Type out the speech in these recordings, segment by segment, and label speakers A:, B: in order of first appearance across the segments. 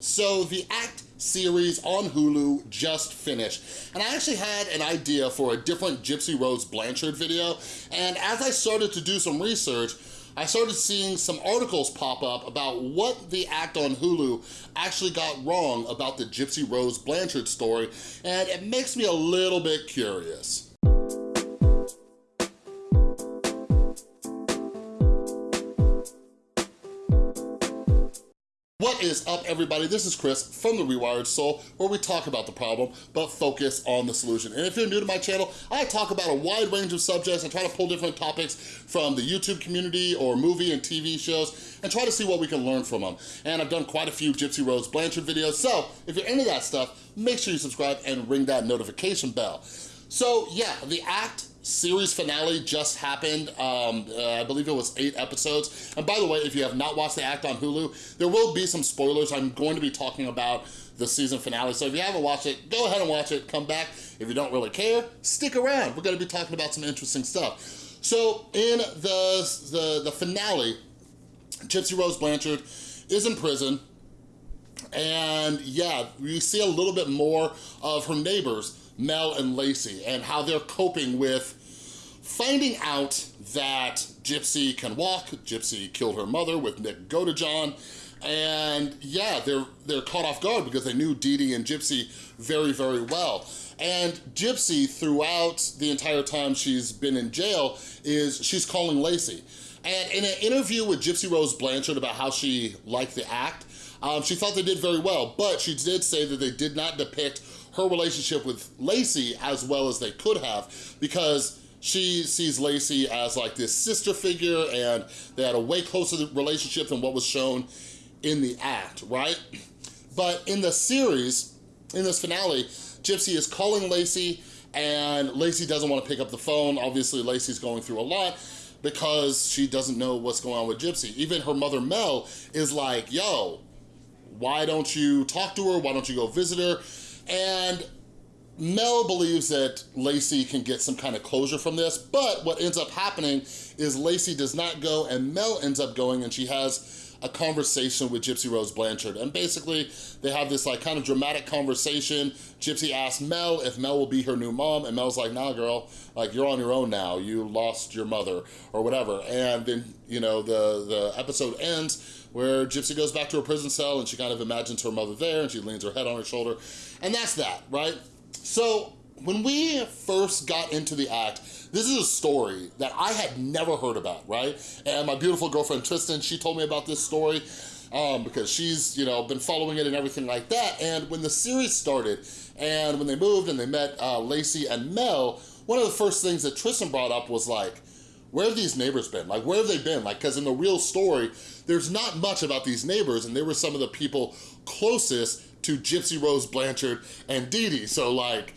A: So the Act series on Hulu just finished. And I actually had an idea for a different Gypsy Rose Blanchard video. And as I started to do some research, I started seeing some articles pop up about what the act on Hulu actually got wrong about the Gypsy Rose Blanchard story, and it makes me a little bit curious. Is up, everybody? This is Chris from The Rewired Soul, where we talk about the problem, but focus on the solution. And if you're new to my channel, I talk about a wide range of subjects. I try to pull different topics from the YouTube community or movie and TV shows and try to see what we can learn from them. And I've done quite a few Gypsy Rose Blanchard videos, so if you're into that stuff, make sure you subscribe and ring that notification bell. So yeah, the act series finale just happened. Um, uh, I believe it was eight episodes. And by the way, if you have not watched The Act on Hulu, there will be some spoilers. I'm going to be talking about the season finale. So if you haven't watched it, go ahead and watch it, come back. If you don't really care, stick around. We're gonna be talking about some interesting stuff. So in the, the, the finale, Gypsy Rose Blanchard is in prison. And yeah, we see a little bit more of her neighbors, Mel and Lacey, and how they're coping with Finding out that Gypsy can walk, Gypsy killed her mother with Nick Godejohn, and yeah, they're they're caught off guard because they knew Dee Dee and Gypsy very, very well. And Gypsy, throughout the entire time she's been in jail, is she's calling Lacey. And in an interview with Gypsy Rose Blanchard about how she liked the act, um, she thought they did very well, but she did say that they did not depict her relationship with Lacey as well as they could have because she sees Lacey as like this sister figure and they had a way closer relationship than what was shown in the act, right? But in the series, in this finale, Gypsy is calling Lacey and Lacey doesn't want to pick up the phone. Obviously, Lacey's going through a lot because she doesn't know what's going on with Gypsy. Even her mother, Mel, is like, yo, why don't you talk to her? Why don't you go visit her? And Mel believes that Lacey can get some kind of closure from this, but what ends up happening is Lacey does not go and Mel ends up going and she has a conversation with Gypsy Rose Blanchard. And basically, they have this like kind of dramatic conversation. Gypsy asks Mel if Mel will be her new mom, and Mel's like, nah, girl, like you're on your own now. You lost your mother or whatever. And then, you know, the, the episode ends where Gypsy goes back to her prison cell and she kind of imagines her mother there and she leans her head on her shoulder. And that's that, right? So when we first got into the act, this is a story that I had never heard about, right? And my beautiful girlfriend Tristan, she told me about this story um, because she's, you know, been following it and everything like that. And when the series started and when they moved and they met uh, Lacey and Mel, one of the first things that Tristan brought up was like, where have these neighbors been? Like, where have they been? Like, because in the real story, there's not much about these neighbors, and they were some of the people closest to Gypsy Rose Blanchard and Dee Dee. So like,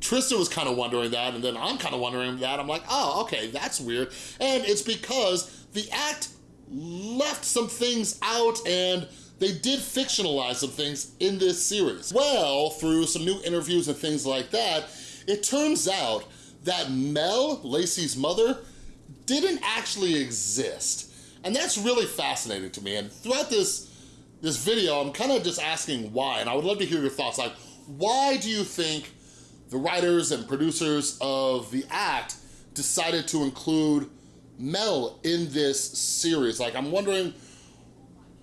A: Tristan was kind of wondering that, and then I'm kind of wondering that. I'm like, oh, okay, that's weird. And it's because the act left some things out and they did fictionalize some things in this series. Well, through some new interviews and things like that, it turns out that Mel, Lacey's mother, didn't actually exist. And that's really fascinating to me. And throughout this this video, I'm kind of just asking why, and I would love to hear your thoughts. Like, why do you think the writers and producers of The Act decided to include Mel in this series? Like, I'm wondering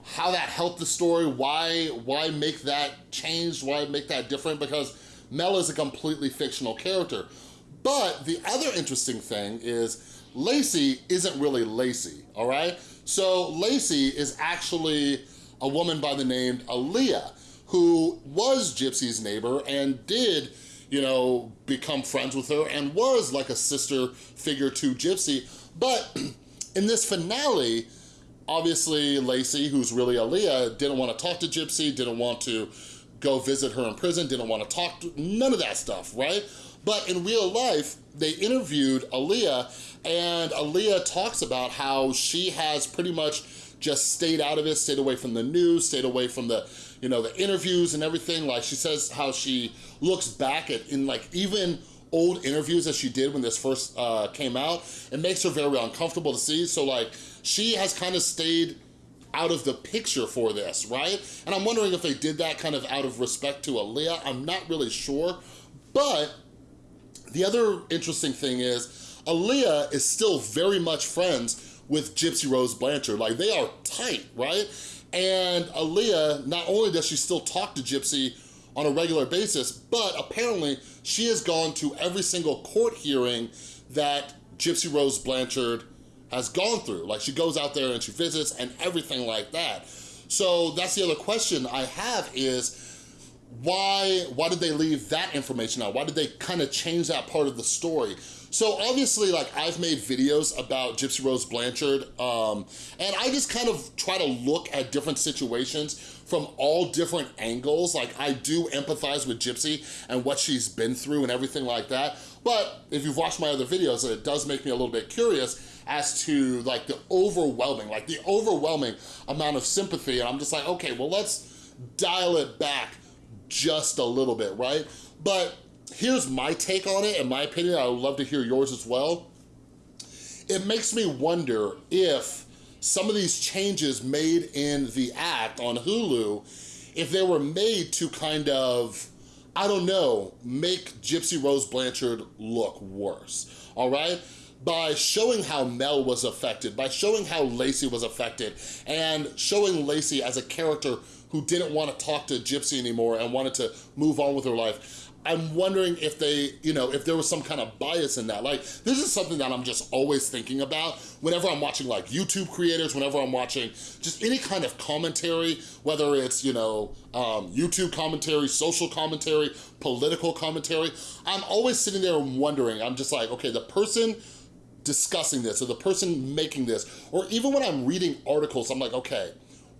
A: how that helped the story, why, why make that change, why make that different, because Mel is a completely fictional character. But the other interesting thing is Lacey isn't really Lacey, all right? So Lacey is actually a woman by the name Aleah, who was Gypsy's neighbor and did, you know, become friends with her and was like a sister figure to Gypsy. But in this finale, obviously Lacey, who's really Aleah, didn't want to talk to Gypsy, didn't want to go visit her in prison, didn't want to talk to, none of that stuff, right? But in real life, they interviewed Aleah and Aleah talks about how she has pretty much just stayed out of it, stayed away from the news, stayed away from the, you know, the interviews and everything. Like she says how she looks back at in like even old interviews that she did when this first uh, came out, it makes her very uncomfortable to see. So like she has kind of stayed out of the picture for this, right? And I'm wondering if they did that kind of out of respect to Aleah. I'm not really sure, but the other interesting thing is Aleah is still very much friends with Gypsy Rose Blanchard. Like they are tight, right? And Aleah, not only does she still talk to Gypsy on a regular basis, but apparently she has gone to every single court hearing that Gypsy Rose Blanchard has gone through. Like she goes out there and she visits and everything like that. So that's the other question I have is, why, why did they leave that information out? Why did they kind of change that part of the story? So obviously, like I've made videos about Gypsy Rose Blanchard, um, and I just kind of try to look at different situations from all different angles. Like I do empathize with Gypsy and what she's been through and everything like that. But if you've watched my other videos, it does make me a little bit curious as to like the overwhelming, like the overwhelming amount of sympathy. And I'm just like, okay, well, let's dial it back just a little bit, right? But here's my take on it, in my opinion, I would love to hear yours as well. It makes me wonder if some of these changes made in the act on Hulu, if they were made to kind of, I don't know, make Gypsy Rose Blanchard look worse, all right? By showing how Mel was affected, by showing how Lacey was affected, and showing Lacey as a character who didn't want to talk to Gypsy anymore and wanted to move on with her life. I'm wondering if they, you know, if there was some kind of bias in that. Like, this is something that I'm just always thinking about. Whenever I'm watching like YouTube creators, whenever I'm watching just any kind of commentary, whether it's, you know, um, YouTube commentary, social commentary, political commentary, I'm always sitting there and wondering, I'm just like, okay, the person discussing this or the person making this, or even when I'm reading articles, I'm like, okay,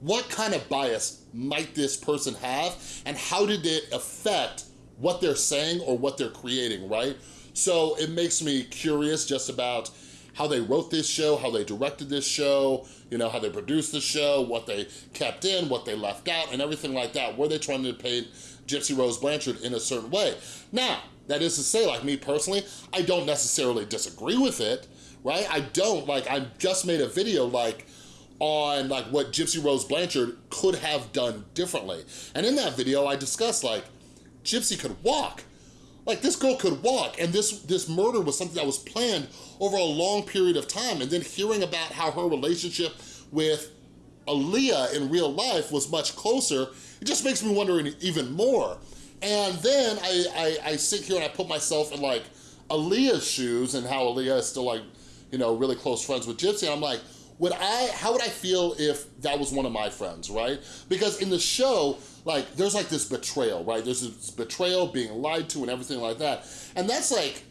A: what kind of bias might this person have? And how did it affect what they're saying or what they're creating, right? So it makes me curious just about how they wrote this show, how they directed this show, you know, how they produced the show, what they kept in, what they left out, and everything like that. Were they trying to paint Gypsy Rose Blanchard in a certain way? Now, that is to say, like me personally, I don't necessarily disagree with it, right? I don't, like, I just made a video, like, on like what Gypsy Rose Blanchard could have done differently. And in that video, I discussed like, Gypsy could walk. Like this girl could walk and this, this murder was something that was planned over a long period of time. And then hearing about how her relationship with Aleah in real life was much closer, it just makes me wonder even more. And then I, I, I sit here and I put myself in like Aleah's shoes and how Aleah is still like, you know, really close friends with Gypsy. And I'm like, would I, how would I feel if that was one of my friends, right? Because in the show, like, there's like this betrayal, right? There's this betrayal, being lied to and everything like that. And that's like,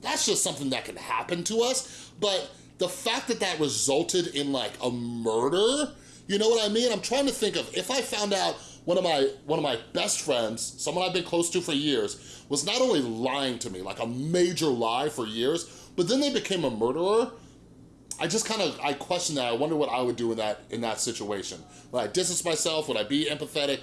A: that's just something that can happen to us. But the fact that that resulted in like a murder, you know what I mean? I'm trying to think of, if I found out one of my one of my best friends, someone I've been close to for years, was not only lying to me, like a major lie for years, but then they became a murderer, I just kind of, I question that. I wonder what I would do in that in that situation. Would I distance myself? Would I be empathetic?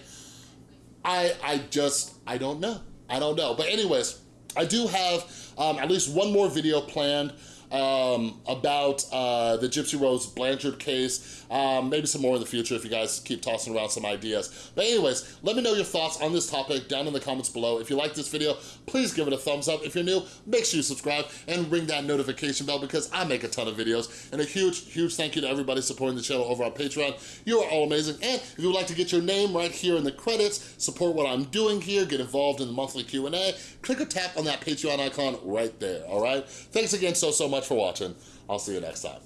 A: I, I just, I don't know. I don't know. But anyways, I do have um, at least one more video planned um, about uh, the Gypsy Rose Blanchard case. Um, maybe some more in the future if you guys keep tossing around some ideas. But anyways, let me know your thoughts on this topic down in the comments below. If you like this video, please give it a thumbs up. If you're new, make sure you subscribe and ring that notification bell because I make a ton of videos. And a huge, huge thank you to everybody supporting the channel over on Patreon. You are all amazing. And if you would like to get your name right here in the credits, support what I'm doing here, get involved in the monthly Q&A, click or tap on that Patreon icon right there, all right? Thanks again so, so much for watching. I'll see you next time.